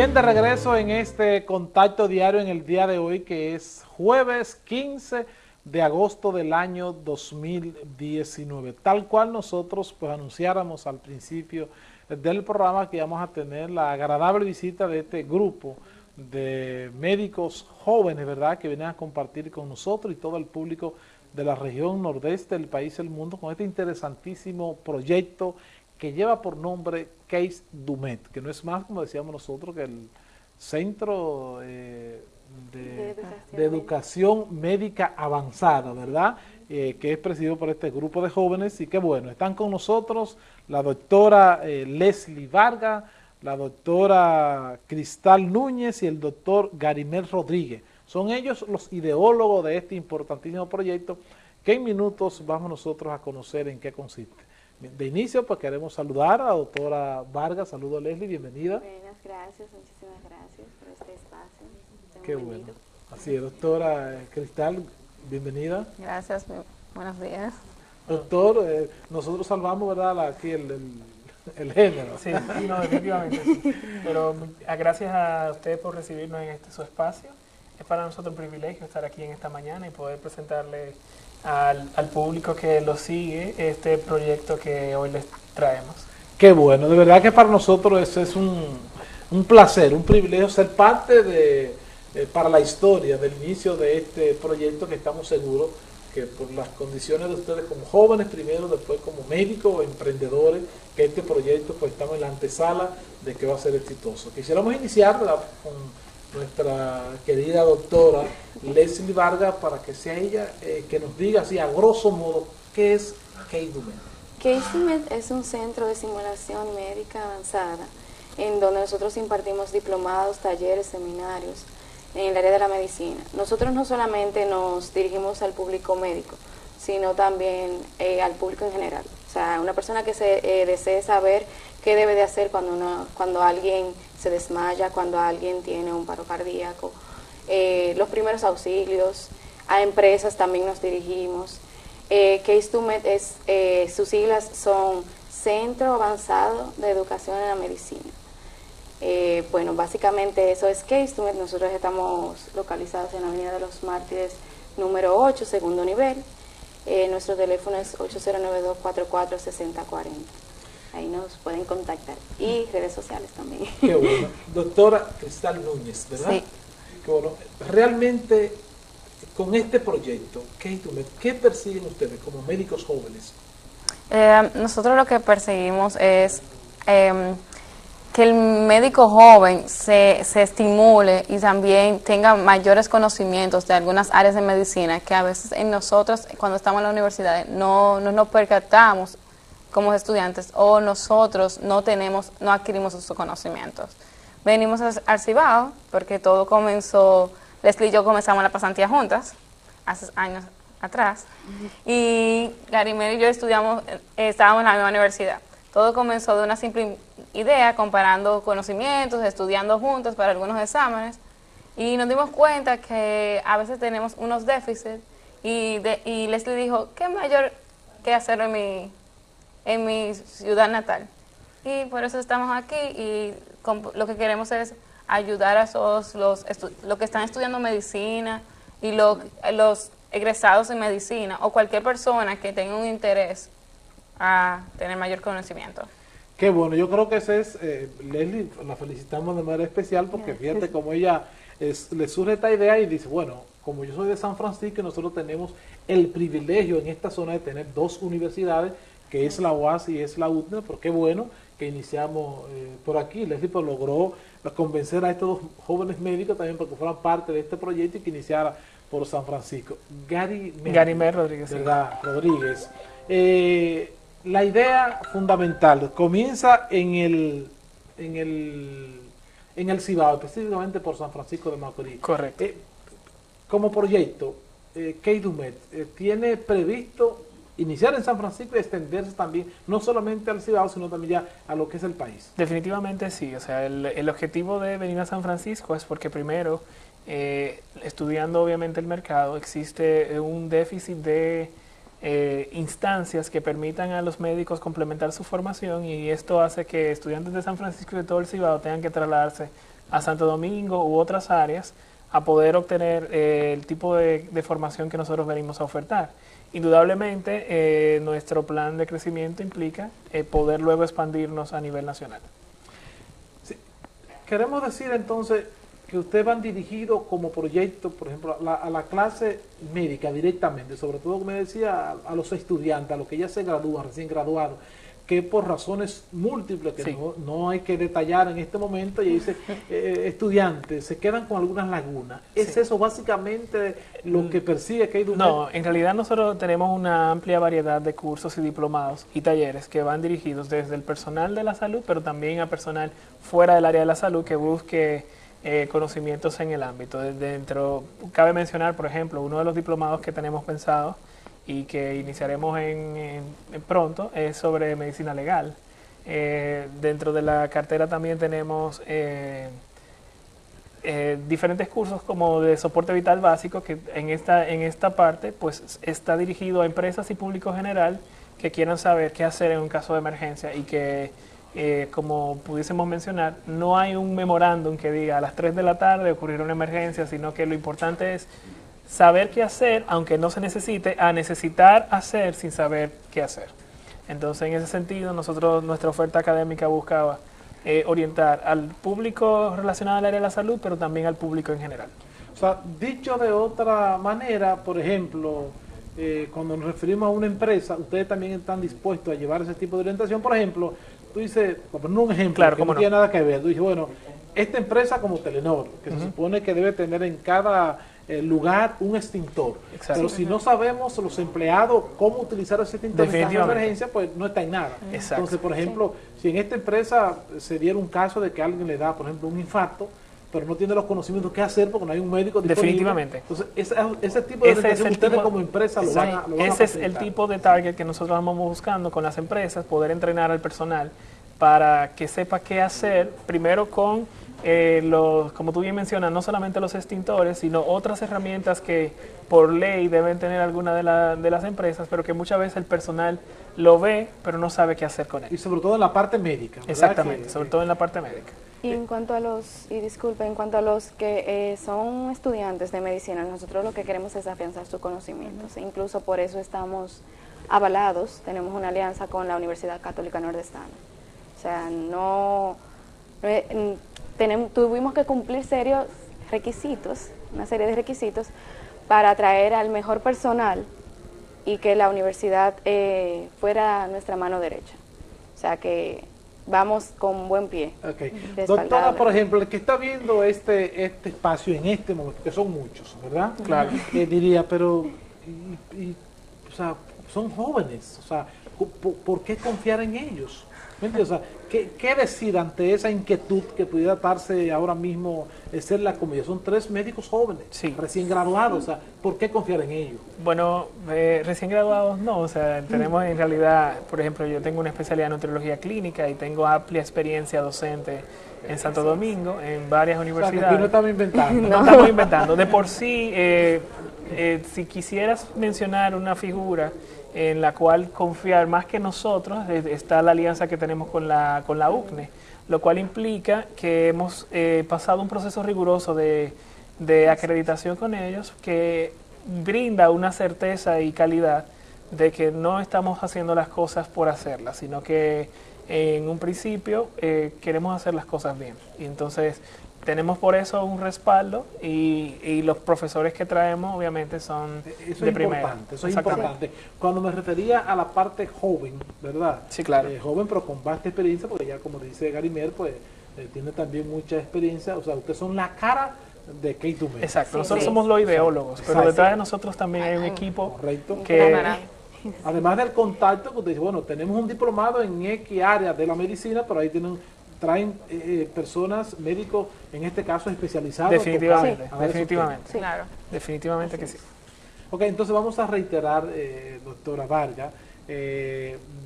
Bien, de regreso en este contacto diario en el día de hoy, que es jueves 15 de agosto del año 2019. Tal cual nosotros pues anunciáramos al principio del programa que íbamos a tener la agradable visita de este grupo de médicos jóvenes, ¿verdad?, que vienen a compartir con nosotros y todo el público de la región nordeste del país y del mundo con este interesantísimo proyecto que lleva por nombre Case Dumet, que no es más, como decíamos nosotros, que el Centro eh, de, educación, Médica Avanzada, ¿verdad?, eh, que es presidido por este grupo de jóvenes y que bueno, están con nosotros la doctora eh, Leslie Vargas, la doctora Cristal Núñez y el doctor Garimel Rodríguez. Son ellos los ideólogos de este importantísimo proyecto que en minutos vamos nosotros a conocer en qué consiste. De inicio, pues queremos saludar a la doctora Vargas. Saludos, Leslie, bienvenida. Buenas, gracias, muchísimas gracias por este espacio. Qué bueno. Así es, doctora eh, Cristal, bienvenida. Gracias, buenos días. Doctor, eh, nosotros salvamos, ¿verdad?, aquí el, el, género. Sí, no, definitivamente sí. Pero ah, gracias a ustedes por recibirnos en este su espacio. Es para nosotros un privilegio estar aquí en esta mañana y poder presentarle al, al, público que lo sigue este proyecto que hoy les traemos. Qué bueno, de verdad que para nosotros es un, un placer, un privilegio ser parte de, eh, para la historia del inicio de este proyecto que estamos seguros que por las condiciones de ustedes como jóvenes primero, después como médicos, emprendedores, que este proyecto pues estamos en la antesala de que va a ser exitoso. Quisiéramos iniciar con nuestra querida doctora Leslie Vargas para que sea ella eh, que nos diga así a grosso modo qué es KEIDUMED. KEIDUMED es un centro de simulación médica avanzada en donde nosotros impartimos diplomados, talleres, seminarios en el área de la medicina. Nosotros no solamente nos dirigimos al público médico, sino también eh, al público en general. O sea, una persona que se eh, desee saber qué debe de hacer cuando, uno, cuando alguien se desmaya, cuando alguien tiene un paro cardíaco, eh, los primeros auxilios, a empresas también nos dirigimos. Eh, Case es, eh, sus siglas son Centro Avanzado de Educación en la Medicina. Eh, bueno, básicamente eso es Case Nosotros estamos localizados en la Avenida de los Mártires número 8, segundo nivel. nuestro teléfono es 8092 446040 ahí nos pueden contactar. Y redes sociales también. Qué bueno. Doctora Cristal Núñez, ¿verdad? Sí. Qué bueno. Realmente, con este proyecto, ¿qué, persiguen ustedes como médicos jóvenes? Eh, nosotros lo que perseguimos es em, que el médico joven se, se, estimule y también tenga mayores conocimientos de algunas áreas de medicina que a veces en nosotros, cuando estamos en la universidad, no, no nos percatamos como estudiantes o nosotros no tenemos, no adquirimos esos conocimientos. Venimos al Cibao porque todo comenzó, Leslie y yo comenzamos la pasantía juntas, hace años atrás, y Garimel y yo estudiamos, eh, estábamos en la misma universidad. Todo comenzó de una simple idea, comparando conocimientos, estudiando juntos para algunos exámenes, y nos dimos cuenta que a veces tenemos unos déficits, y, de, y Leslie dijo, ¿qué mayor que hacerlo en mi, en mi ciudad natal. Y por eso estamos aquí y lo que queremos es ayudar a todos los, los que están estudiando medicina y los egresados en medicina o cualquier persona que tenga un interés a tener mayor conocimiento. Qué bueno, yo creo que ese es, eh, Leslie, la felicitamos de manera especial porque fíjate como ella le surge esta idea y dice, bueno, como yo soy de San Francisco y nosotros tenemos el privilegio en esta zona de tener dos universidades que es la UAS y es la UTNA, pero qué bueno que iniciamos eh, por aquí. Leslie pues, logró convencer a estos dos jóvenes médicos también para que fueran parte de este proyecto y que iniciara por San Francisco. Gary, Gary Mer Rodríguez. ¿verdad? Rodríguez. Eh, la idea fundamental comienza en el, en el, en el Cibao, específicamente por San Francisco de Macorís. Correcto. Eh, como proyecto, eh, Dumet tiene previsto iniciar en San Francisco y extenderse también, no solamente al Cibao, sino también ya a lo que es el país. Definitivamente sí, o sea, el, objetivo de venir a San Francisco es porque primero, eh, estudiando obviamente el mercado, existe un déficit de eh, instancias que permitan a los médicos complementar su formación y esto hace que estudiantes de San Francisco y de todo el Cibao tengan que trasladarse a Santo Domingo u otras áreas a poder obtener eh, el tipo de, formación que nosotros venimos a ofertar. Indudablemente, eh, nuestro plan de crecimiento implica eh, poder luego expandirnos a nivel nacional. Queremos decir entonces que ustedes van dirigidos como proyecto, por ejemplo, a la, clase médica directamente, sobre todo, como decía, a, a, los estudiantes, a los que ya se gradúan, recién graduados, que por razones múltiples, que no, hay que detallar en este momento, y dice, eh, estudiantes se quedan con algunas lagunas. ¿Es eso básicamente lo que persigue que No, en realidad nosotros tenemos una amplia variedad de cursos y diplomados y talleres que van dirigidos desde el personal de la salud, pero también a personal fuera del área de la salud que busque eh, conocimientos en el ámbito. Dentro, cabe mencionar, por ejemplo, uno de los diplomados que tenemos pensado y que iniciaremos en, pronto es sobre medicina legal. Eh, dentro de la cartera también tenemos eh, eh, diferentes cursos como de soporte vital básico que en esta, en esta parte pues está dirigido a empresas y público general que quieran saber qué hacer en un caso de emergencia y que como pudiésemos mencionar, no hay un memorándum que diga a las 3 de la tarde ocurrir una emergencia, sino que lo importante es saber qué hacer, aunque no se necesite, a necesitar hacer sin saber qué hacer. Entonces, en ese sentido, nosotros, nuestra oferta académica buscaba eh, orientar al público relacionado al área de la salud, pero también al público en general. O sea, dicho de otra manera, por ejemplo, eh, cuando nos referimos a una empresa, ustedes también están dispuestos a llevar ese tipo de orientación. Por ejemplo, tú dices, por poner un ejemplo claro, que no, tiene nada que ver, tú dices, bueno, esta empresa como Telenor, que se supone que debe tener en cada lugar un extintor. Pero si no sabemos los empleados cómo utilizar ese extintor en caso de emergencia, pues no está en nada. Entonces, por ejemplo, si en esta empresa se diera un caso de que alguien le da, por ejemplo, un infarto, pero no tiene los conocimientos qué hacer porque no hay un médico disponible. Definitivamente. Entonces, ese, tipo de ese es ustedes como empresa lo van a, Ese es el tipo de target que nosotros vamos buscando con las empresas, poder entrenar al personal para que sepa qué hacer, primero con eh, los, como tú bien mencionas, no solamente los extintores, sino otras herramientas que por ley deben tener alguna de, de, las empresas, pero que muchas veces el personal lo ve, pero no sabe qué hacer con él. Y sobre todo en la parte médica. Exactamente, sobre todo en la parte médica. Y en cuanto a los, y disculpe, en cuanto a los que eh, son estudiantes de medicina, nosotros lo que queremos es afianzar sus conocimientos. Incluso por eso estamos avalados, tenemos una alianza con la Universidad Católica Nordestana. O sea, no tuvimos que cumplir serios requisitos, una serie de requisitos, para atraer al mejor personal y que la universidad eh, fuera nuestra mano derecha. O sea que vamos con buen pie. Doctora, por ejemplo, el que está viendo este este espacio en este momento, que son muchos, ¿verdad? Claro. Eh, diría, pero, o sea, son jóvenes, o sea, ¿por qué confiar en ellos? ¿qué, decir ante esa inquietud que pudiera darse ahora mismo ser la comunidad? Son tres médicos jóvenes, recién graduados, o sea, ¿por qué confiar en ellos? Bueno, eh, recién graduados no, o sea, tenemos en realidad, por ejemplo, yo tengo una especialidad en nutriología clínica y tengo amplia experiencia docente en Santo Domingo, en varias universidades. no estamos inventando. No, estamos inventando. De por sí, eh, eh, si quisieras mencionar una figura en la cual confiar más que nosotros está la alianza que tenemos con la, con la UCNE, lo cual implica que hemos eh, pasado un proceso riguroso de, de acreditación con ellos que brinda una certeza y calidad de que no estamos haciendo las cosas por hacerlas, sino que en un principio eh, queremos hacer las cosas bien. Y entonces tenemos por eso un respaldo y, los profesores que traemos obviamente son eso de es Importante, eso es importante. Cuando me refería a la parte joven, ¿verdad? Sí, claro. Eh, joven pero con vasta experiencia, porque ya como dice Garimer, pues eh, tiene también mucha experiencia, o sea, ustedes son la cara de Kate Exacto, nosotros somos los ideólogos, pero detrás de nosotros también hay un equipo Correcto. que... Además del contacto, que usted dice, bueno, tenemos un diplomado en X área de la medicina, pero ahí tienen traen eh, eh, personas, médicos, en este caso especializados. Definitivamente, definitivamente. Claro. Definitivamente que sí. Ok, entonces vamos a reiterar, eh, doctora Vargas,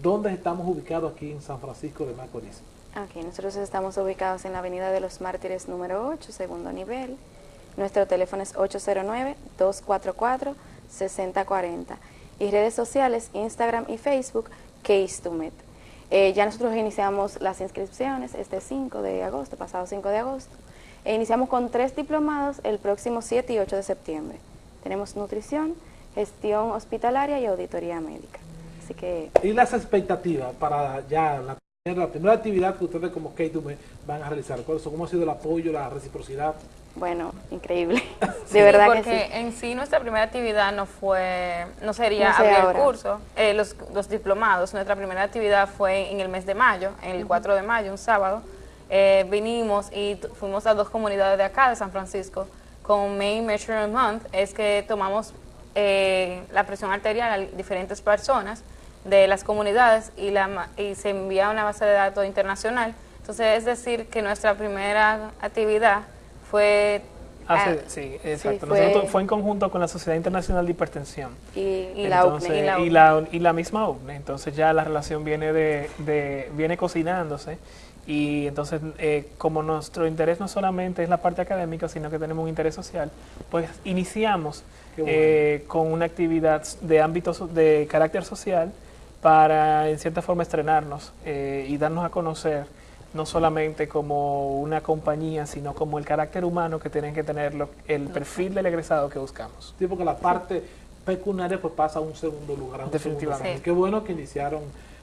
¿dónde estamos ubicados aquí en San Francisco de Macorís? Aquí, nosotros estamos ubicados en la Avenida de los Mártires número 8, segundo nivel. Nuestro teléfono es 809-244-6040. Y redes sociales, Instagram y Facebook, Case to Met. Eh, ya nosotros iniciamos las inscripciones este 5 de agosto, pasado 5 de agosto. E iniciamos con tres diplomados el próximo 7 y 8 de septiembre. Tenemos nutrición, gestión hospitalaria y auditoría médica. Así que... ¿Y las expectativas para ya la primera, actividad que ustedes como K2M van a realizar? ¿Cómo ha sido el apoyo, la reciprocidad? Bueno, increíble. de verdad porque que sí. en sí nuestra primera actividad no fue, no sería abrir el curso, eh, los, los, diplomados. Nuestra primera actividad fue en el mes de mayo, en el 4 de mayo, un sábado. Eh, vinimos y fuimos a dos comunidades de acá, de San Francisco, con Main Measurement Month, es que tomamos eh, la presión arterial a diferentes personas de las comunidades y, la, y se envía una base de datos internacional. Entonces, es decir, que nuestra primera actividad fue... Ah, sí, exacto. fue, Nosotros, fue en conjunto con la Sociedad Internacional de Hipertensión. Y, la UCNE. Y la, y la, misma UCNE. Entonces ya la relación viene, de, de viene cocinándose. Y entonces, eh, como nuestro interés no solamente es la parte académica, sino que tenemos un interés social, pues iniciamos eh, con una actividad de ámbito de carácter social para, en cierta forma, estrenarnos eh, y darnos a conocer no solamente como una compañía, sino como el carácter humano que tienen que tener el perfil del egresado que buscamos. Sí, porque la parte pecuniaria pues pasa a un segundo lugar. Definitivamente. Qué bueno que iniciaron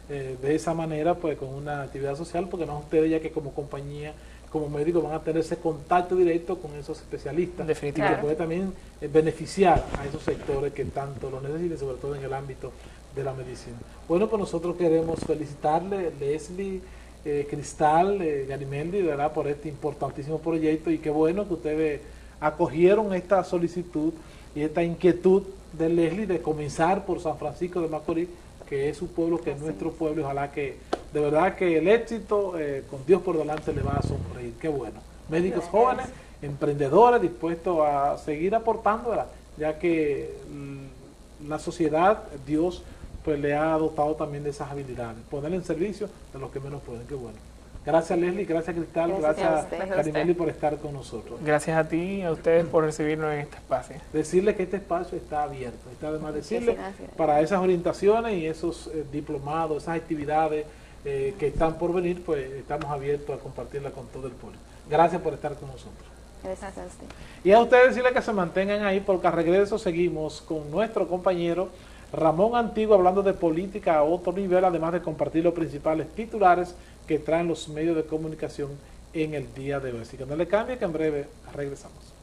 eh, de esa manera pues con una actividad social, porque no ustedes ya que como compañía, como médicos van a tener ese contacto directo con esos especialistas. Definitivamente. Que puede también eh, beneficiar a esos sectores que tanto lo necesitan, sobre todo en el ámbito de la medicina. Bueno, pues nosotros queremos felicitarle, Leslie, eh, Cristal, eh, Garimeldi, ¿verdad? por este importantísimo proyecto. Y qué bueno que ustedes acogieron esta solicitud y esta inquietud de Leslie de comenzar por San Francisco de Macorís, que es su pueblo, que es nuestro pueblo, y ojalá que de verdad que el éxito eh, con Dios por delante le va a sonreír, qué bueno. Médicos jóvenes, emprendedores, dispuestos a seguir aportando, ya que mm, la sociedad, Dios, pues le ha dotado también de esas habilidades. Ponerle en servicio de los que menos pueden, qué bueno. Gracias Leslie, gracias Cristal, gracias, gracias por estar con nosotros. Gracias a ti y a ustedes por recibirnos en este espacio. Decirle que este espacio está abierto, está además decirle para esas orientaciones y esos eh, diplomados, esas actividades eh, que están por venir, pues estamos abiertos a compartirla con todo el público. Gracias por estar con nosotros. Gracias a usted. Y a ustedes decirle que se mantengan ahí porque al regreso seguimos con nuestro compañero Ramón Antiguo hablando de política a otro nivel, además de compartir los principales titulares que traen los medios de comunicación en el día de hoy. Así que no le cambie que en breve regresamos.